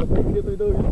Thank you, Tuduy.